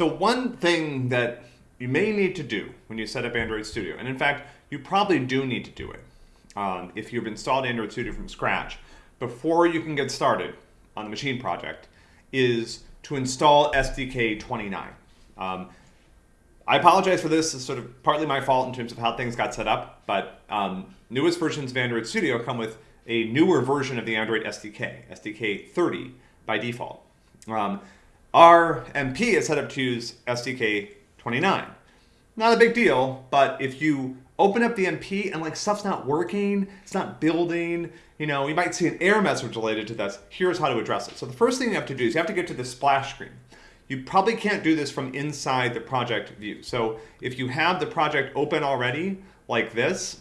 So one thing that you may need to do when you set up Android Studio, and in fact, you probably do need to do it um, if you've installed Android Studio from scratch, before you can get started on the machine project, is to install SDK 29. Um, I apologize for this. It's sort of partly my fault in terms of how things got set up, but um, newest versions of Android Studio come with a newer version of the Android SDK, SDK 30 by default. Um, our MP is set up to use SDK 29. Not a big deal, but if you open up the MP and like stuff's not working, it's not building, you know, you might see an error message related to this. Here's how to address it. So the first thing you have to do is you have to get to the splash screen. You probably can't do this from inside the project view. So if you have the project open already, like this,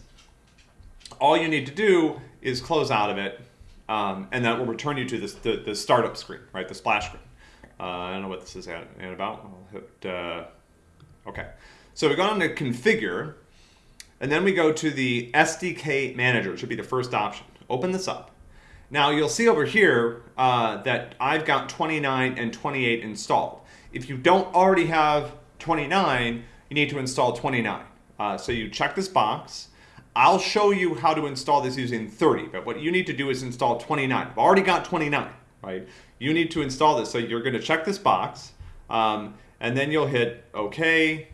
all you need to do is close out of it, um, and that will return you to this, the, the startup screen, right, the splash screen. Uh, I don't know what this is at, at about. I'll hit, uh, okay. So we go on to configure, and then we go to the SDK manager, it should be the first option. Open this up. Now you'll see over here uh, that I've got 29 and 28 installed. If you don't already have 29, you need to install 29. Uh, so you check this box. I'll show you how to install this using 30, but what you need to do is install 29. I've already got 29, right? You need to install this. So you're gonna check this box, um, and then you'll hit okay,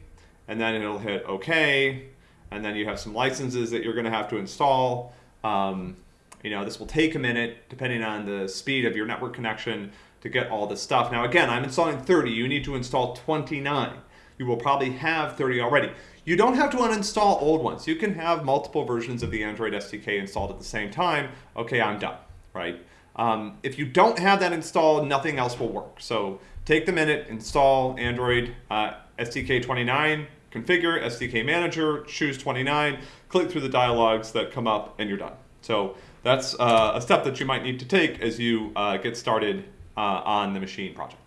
and then it'll hit okay, and then you have some licenses that you're going to have to install. Um, you know, this will take a minute depending on the speed of your network connection to get all this stuff. Now, again, I'm installing 30. You need to install 29. You will probably have 30 already. You don't have to uninstall old ones. You can have multiple versions of the Android SDK installed at the same time. Okay, I'm done, right? Um, if you don't have that installed, nothing else will work. So take the minute, install Android uh, SDK 29, configure SDK manager, choose 29, click through the dialogues that come up, and you're done. So that's uh, a step that you might need to take as you uh, get started uh, on the machine project.